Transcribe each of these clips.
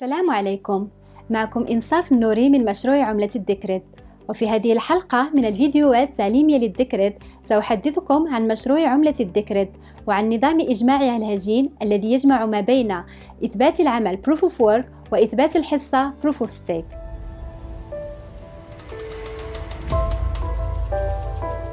السلام عليكم. معكم إنصاف النوري من مشروع عملة الدكرد وفي هذه الحلقة من الفيديوهات التعليمية للدكرد سأحدثكم عن مشروع عملة الدكرد وعن نظام إجماعها الهجين الذي يجمع ما بين إثبات العمل Proof of Work وإثبات الحصة Proof of Stake.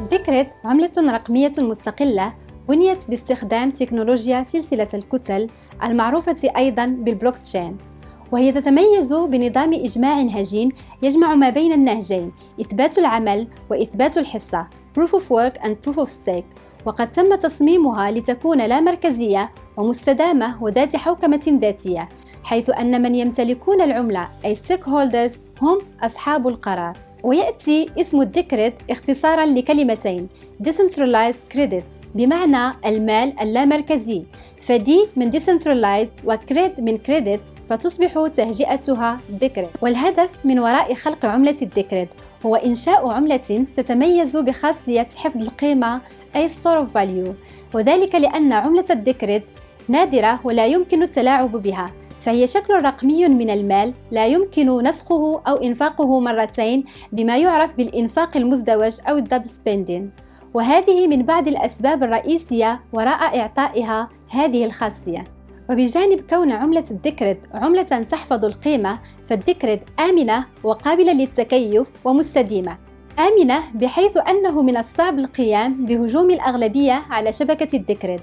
الدكرد عملة رقمية مستقلة بنيت باستخدام تكنولوجيا سلسلة الكتل المعروفة أيضا بالبلوك تشين وهي تتميز بنظام إجماع هجين يجمع ما بين النهجين إثبات العمل وإثبات الحصة Proof of Work and Proof of Stake. وقد تم تصميمها لتكون لا مركزية ومستدامة وذات حوكمة ذاتية حيث أن من يمتلكون العملة أي Stakeholders هم أصحاب القرار. ويأتي اسم الديكريت اختصارا لكلمتين Decentralized Credits بمعنى المال اللامركزي. ف De من Decentralized و Cred من Credits فتصبح تهجئتها ديكريت. والهدف من وراء خلق عملة الديكريت هو إنشاء عملة تتميز بخاصية حفظ القيمة أي Store of Value. وذلك لأن عملة الديكريت نادرة ولا يمكن التلاعب بها. فهي شكل رقمي من المال لا يمكن نسخه أو إنفاقه مرتين بما يعرف بالإنفاق المزدوج أو ال double spending وهذه من بعض الأسباب الرئيسية وراء إعطائها هذه الخاصية. وبجانب كون عملة الدكرد عملة تحفظ القيمة فالدكرد آمنة وقابلة للتكيف ومستديمة. آمنة بحيث أنه من الصعب القيام بهجوم الأغلبية على شبكة الدكرد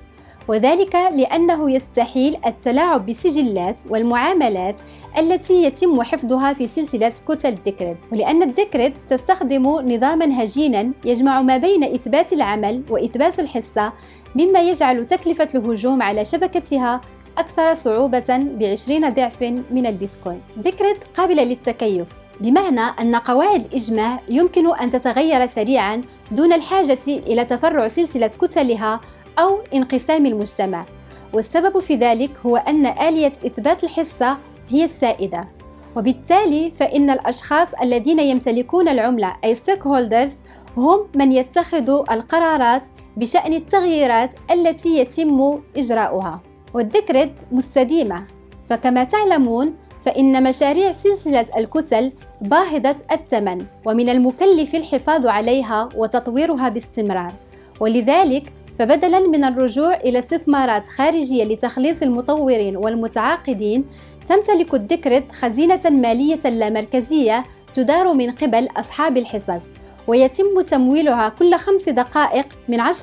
وذلك لأنه يستحيل التلاعب بالسجلات والمعاملات التي يتم حفظها في سلسلة كتل الدكرد ولأن الدكرد تستخدم نظاما هجينا يجمع ما بين إثبات العمل وإثبات الحصة مما يجعل تكلفة الهجوم على شبكتها أكثر صعوبة بعشرين ضعف من البيتكوين. دكرد قابلة للتكيف بمعنى أن قواعد الإجماع يمكن أن تتغير سريعا دون الحاجة إلى تفرع سلسلة كتلها أو انقسام المجتمع. والسبب في ذلك هو أن آلية إثبات الحصة هي السائدة. وبالتالي فإن الأشخاص الذين يمتلكون العملة أي stakeholders هم من يتخذوا القرارات بشأن التغييرات التي يتم إجراؤها. والذكرد مستديمة. فكما تعلمون فإن مشاريع سلسلة الكتل باهظة الثمن ومن المكلف الحفاظ عليها وتطويرها باستمرار. ولذلك فبدلا من الرجوع إلى استثمارات خارجية لتخليص المطورين والمتعاقدين تمتلك الدكرت خزينة مالية لا مركزية تدار من قبل أصحاب الحصص ويتم تمويلها كل خمس دقائق من 10%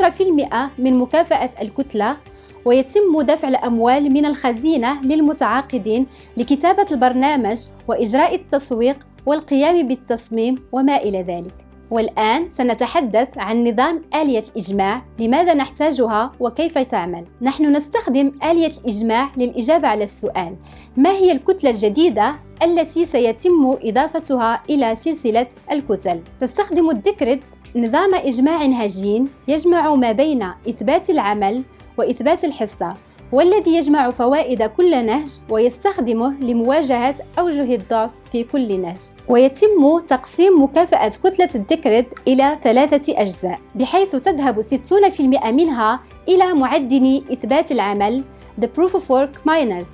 من مكافأة الكتلة ويتم دفع الأموال من الخزينة للمتعاقدين لكتابة البرنامج وإجراء التسويق والقيام بالتصميم وما إلى ذلك. والآن سنتحدث عن نظام آلية الإجماع لماذا نحتاجها وكيف تعمل؟ نحن نستخدم آلية الإجماع للإجابة على السؤال. ما هي الكتلة الجديدة التي سيتم إضافتها إلى سلسلة الكتل؟ تستخدم الدكرد نظام إجماع هجين يجمع ما بين إثبات العمل وإثبات الحصة. والذي يجمع فوائد كل نهج ويستخدمه لمواجهة أوجه الضعف في كل نهج ويتم تقسيم مكافأة كتلة الدكرد إلى ثلاثة أجزاء بحيث تذهب 60% منها إلى معدني إثبات العمل The Proof of Work Miners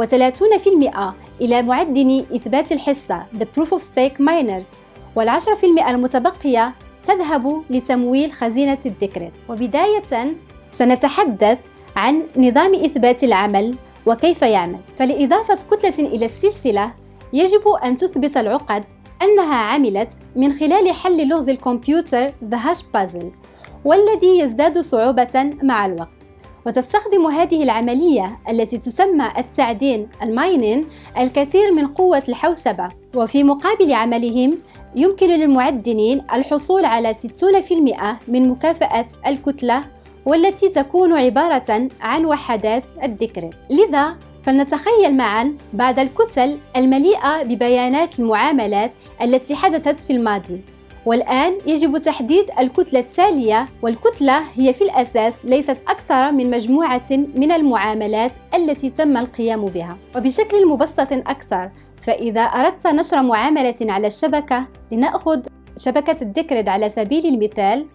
و30% إلى معدني إثبات الحصة The Proof of Stake Miners وال10% المتبقية تذهب لتمويل خزينة الدكرد وبداية سنتحدث عن نظام إثبات العمل وكيف يعمل. فلإضافة كتلة إلى السلسلة يجب أن تثبت العقد أنها عملت من خلال حل لغز الكمبيوتر The Hash Puzzle والذي يزداد صعوبة مع الوقت. وتستخدم هذه العملية التي تسمى التعدين الماينين الكثير من قوة الحوسبة. وفي مقابل عملهم يمكن للمعدنين الحصول على 60% من مكافأة الكتلة والتي تكون عبارة عن وحدات الذكر. لذا فلنتخيل معا بعض الكتل المليئة ببيانات المعاملات التي حدثت في الماضي. والآن يجب تحديد الكتلة التالية والكتلة هي في الأساس ليست أكثر من مجموعة من المعاملات التي تم القيام بها. وبشكل مبسط أكثر فإذا أردت نشر معاملة على الشبكة لنأخذ شبكة الديكريد على سبيل المثال.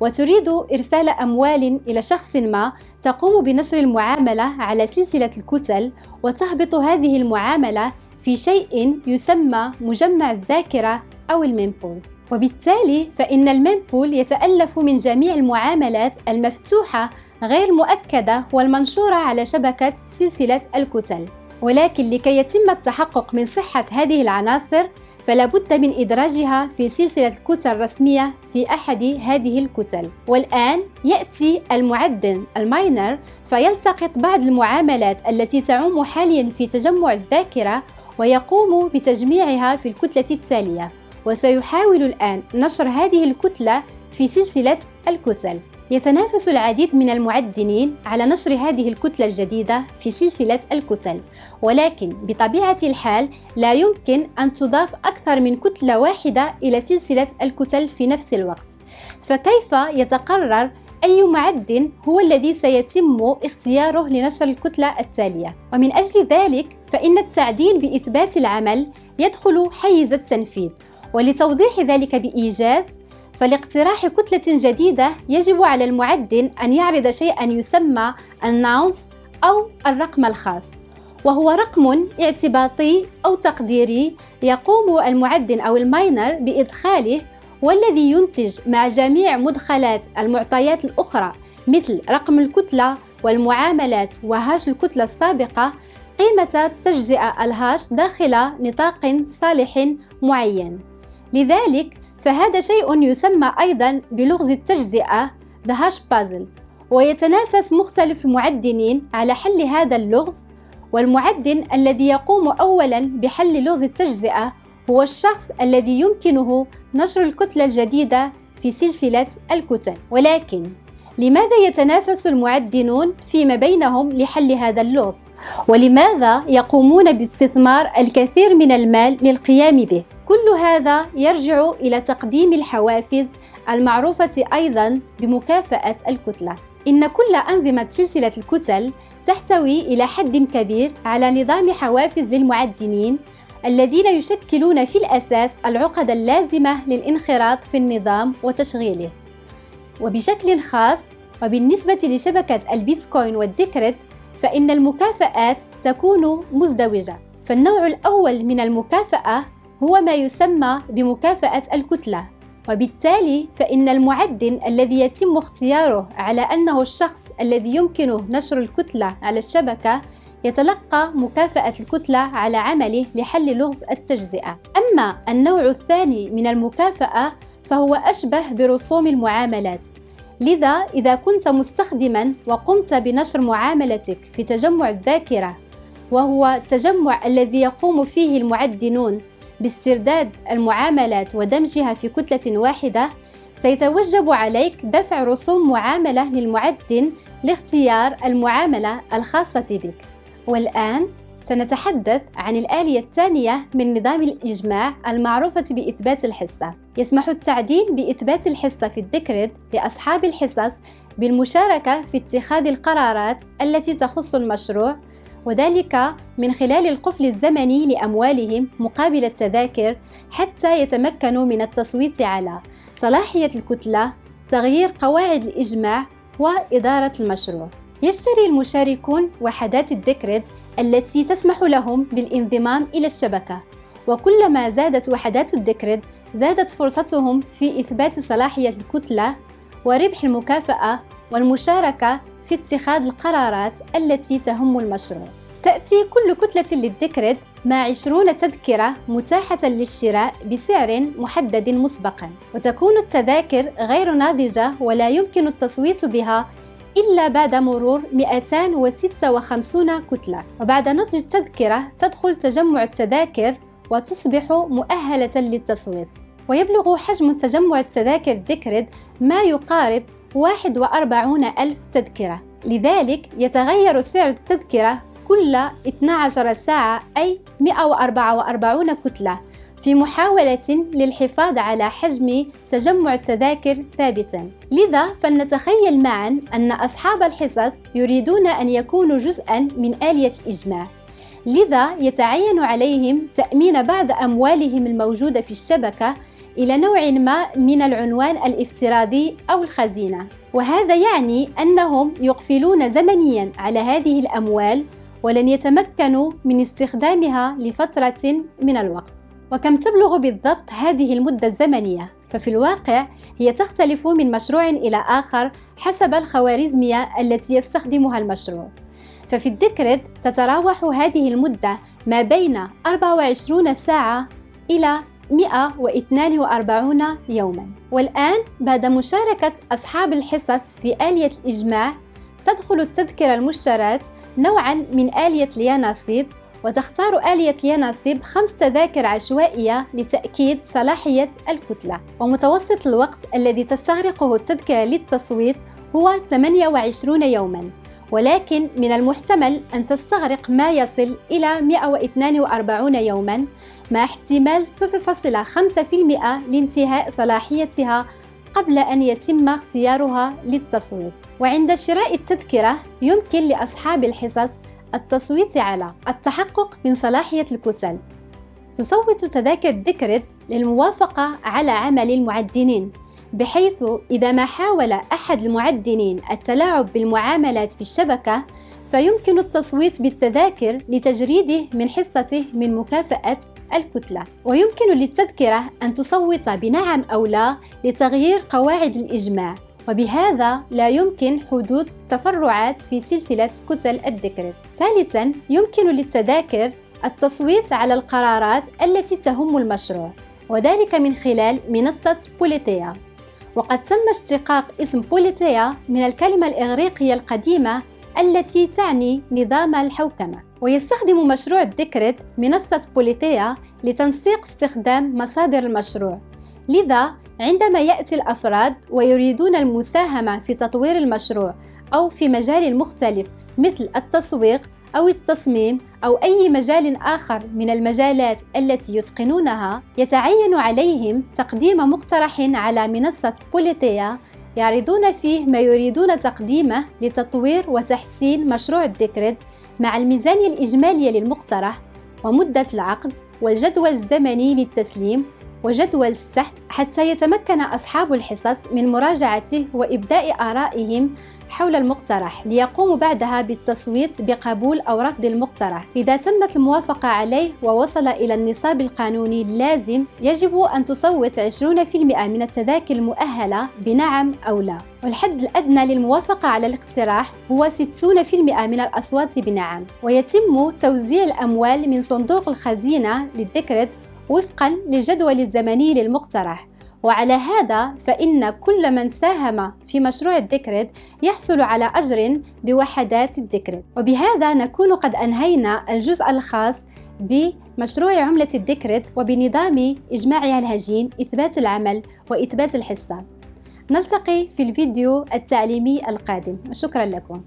وتريد إرسال أموال إلى شخص ما تقوم بنشر المعاملة على سلسلة الكتل وتهبط هذه المعاملة في شيء يسمى مجمع الذاكرة أو ال mempool. وبالتالي فإن ال mempool يتألف من جميع المعاملات المفتوحة غير مؤكدة والمنشورة على شبكة سلسلة الكتل. ولكن لكي يتم التحقق من صحة هذه العناصر فلا بد من إدراجها في سلسلة كتل رسمية في أحد هذه الكتل. والآن يأتي المعدن ال miner فيلتقط بعض المعاملات التي تعم حاليا في تجمع الذاكرة ويقوم بتجميعها في الكتلة التالية. وسيحاول الآن نشر هذه الكتلة في سلسلة الكتل. يتنافس العديد من المعدنين على نشر هذه الكتلة الجديدة في سلسلة الكتل. ولكن بطبيعة الحال لا يمكن أن تضاف أكثر من كتلة واحدة إلى سلسلة الكتل في نفس الوقت. فكيف يتقرر أي معدن هو الذي سيتم اختياره لنشر الكتلة التالية؟ ومن أجل ذلك فإن التعدين بإثبات العمل يدخل حيز التنفيذ. ولتوضيح ذلك بإيجاز فلاقتراح كتلة جديدة يجب على المعدن أن يعرض شيئا يسمى الناونس أو الرقم الخاص وهو رقم اعتباطي أو تقديري يقوم المعدن أو الماينر بإدخاله والذي ينتج مع جميع مدخلات المعطيات الأخرى مثل رقم الكتلة والمعاملات وهاش الكتلة السابقة قيمة تجزئة الهاش داخل نطاق صالح معين. لذلك فهذا شيء يسمى أيضا بلغز التجزئة The Hash Puzzle ويتنافس مختلف المعدنين على حل هذا اللغز والمعدن الذي يقوم أولا بحل لغز التجزئة هو الشخص الذي يمكنه نشر الكتلة الجديدة في سلسلة الكتل ولكن لماذا يتنافس المعدنون فيما بينهم لحل هذا اللغز؟ ولماذا يقومون باستثمار الكثير من المال للقيام به؟ كل هذا يرجع إلى تقديم الحوافز المعروفة أيضا بمكافأة الكتلة. إن كل أنظمة سلسلة الكتل تحتوي إلى حد كبير على نظام حوافز للمعدنين الذين يشكلون في الأساس العقد اللازمة للانخراط في النظام وتشغيله. وبشكل خاص وبالنسبة لشبكة البيتكوين والديكريت فإن المكافآت تكون مزدوجة. فالنوع الأول من المكافأة هو ما يسمى بمكافأة الكتلة وبالتالي فإن المعدن الذي يتم اختياره على أنه الشخص الذي يمكنه نشر الكتلة على الشبكة يتلقى مكافأة الكتلة على عمله لحل لغز التجزئة. أما النوع الثاني من المكافأة فهو أشبه برسوم المعاملات. لذا إذا كنت مستخدما وقمت بنشر معاملتك في تجمع الذاكرة وهو التجمع الذي يقوم فيه المعدنون باسترداد المعاملات ودمجها في كتلة واحدة سيتوجب عليك دفع رسوم معاملة للمعدن لاختيار المعاملة الخاصة بك. والآن سنتحدث عن الآلية الثانية من نظام الإجماع المعروفة بإثبات الحصة. يسمح التعدين بإثبات الحصة في الديكريد لأصحاب الحصص بالمشاركة في اتخاذ القرارات التي تخص المشروع وذلك من خلال القفل الزمني لأموالهم مقابل التذاكر حتى يتمكنوا من التصويت على صلاحية الكتلة، تغيير قواعد الإجماع وإدارة المشروع. يشتري المشاركون وحدات الديكريد التي تسمح لهم بالانضمام إلى الشبكة، وكلما زادت وحدات الديكريد زادت فرصتهم في إثبات صلاحية الكتلة وربح المكافأة والمشاركة في اتخاذ القرارات التي تهم المشروع. تأتي كل كتلة للذكرد مع 20 تذكرة متاحة للشراء بسعر محدد مسبقا. وتكون التذاكر غير ناضجة ولا يمكن التصويت بها إلا بعد مرور 256 كتلة. وبعد نضج التذكرة تدخل تجمع التذاكر وتصبح مؤهلة للتصويت. ويبلغ حجم تجمع التذاكر ديكريد ما يقارب 41 ألف تذكرة. لذلك يتغير سعر التذكرة كل 12 ساعة أي 144 كتلة في محاولة للحفاظ على حجم تجمع التذاكر ثابتا. لذا فلنتخيل معا أن أصحاب الحصص يريدون أن يكونوا جزءا من آلية الإجماع. لذا يتعين عليهم تأمين بعض أموالهم الموجودة في الشبكة إلى نوع ما من العنوان الافتراضي أو الخزينة. وهذا يعني أنهم يقفلون زمنيا على هذه الأموال ولن يتمكنوا من استخدامها لفترة من الوقت. وكم تبلغ بالضبط هذه المدة الزمنية؟ ففي الواقع هي تختلف من مشروع إلى آخر حسب الخوارزمية التي يستخدمها المشروع. ففي الديكريد تتراوح هذه المدة ما بين 24 ساعة إلى 142 يوما. والآن بعد مشاركة أصحاب الحصص في آلية الإجماع تدخل التذكرة المشترات نوعا من آلية اليانصيب وتختار آلية اليانصيب خمس تذاكر عشوائية لتأكيد صلاحية الكتلة. ومتوسط الوقت الذي تستغرقه التذكرة للتصويت هو 28 يوما. ولكن من المحتمل أن تستغرق ما يصل إلى 142 يوما. مع احتمال 0.5% لانتهاء صلاحيتها قبل أن يتم اختيارها للتصويت. وعند شراء التذكرة يمكن لأصحاب الحصص التصويت على التحقق من صلاحية الكتل تصوت تذاكر ديكريد للموافقة على عمل المعدنين بحيث إذا ما حاول أحد المعدنين التلاعب بالمعاملات في الشبكة فيمكن التصويت بالتذاكر لتجريده من حصته من مكافأة الكتلة. ويمكن للتذكرة أن تصوت بنعم أو لا لتغيير قواعد الإجماع. وبهذا لا يمكن حدوث تفرعات في سلسلة كتل الذكر. ثالثا يمكن للتذاكر التصويت على القرارات التي تهم المشروع وذلك من خلال منصة بوليتيا. وقد تم اشتقاق اسم بوليتيا من الكلمة الإغريقية القديمة التي تعني نظام الحوكمة. ويستخدم مشروع الديكريت منصة بوليتيا لتنسيق استخدام مصادر المشروع. لذا عندما يأتي الأفراد ويريدون المساهمة في تطوير المشروع أو في مجال مختلف مثل التسويق أو التصميم أو أي مجال آخر من المجالات التي يتقنونها يتعين عليهم تقديم مقترح على منصة بوليتيا يعرضون فيه ما يريدون تقديمه لتطوير وتحسين مشروع الديكريد مع الميزانية الإجمالية للمقترح ومدة العقد والجدول الزمني للتسليم وجدول السحب حتى يتمكن أصحاب الحصص من مراجعته وإبداء آرائهم حول المقترح ليقوموا بعدها بالتصويت بقبول أو رفض المقترح. إذا تمت الموافقة عليه ووصل إلى النصاب القانوني اللازم يجب أن تصوت 20% من التذاكر المؤهلة بنعم أو لا. والحد الأدنى للموافقة على الاقتراح هو 60% من الأصوات بنعم. ويتم توزيع الأموال من صندوق الخزينة للذكرد وفقا للجدول الزمني للمقترح. وعلى هذا فإن كل من ساهم في مشروع الديكريد يحصل على أجر بوحدات الديكريد وبهذا نكون قد أنهينا الجزء الخاص بمشروع عملة الديكريد وبنظام إجماعها الهجين إثبات العمل وإثبات الحصة. نلتقي في الفيديو التعليمي القادم. شكرا لكم.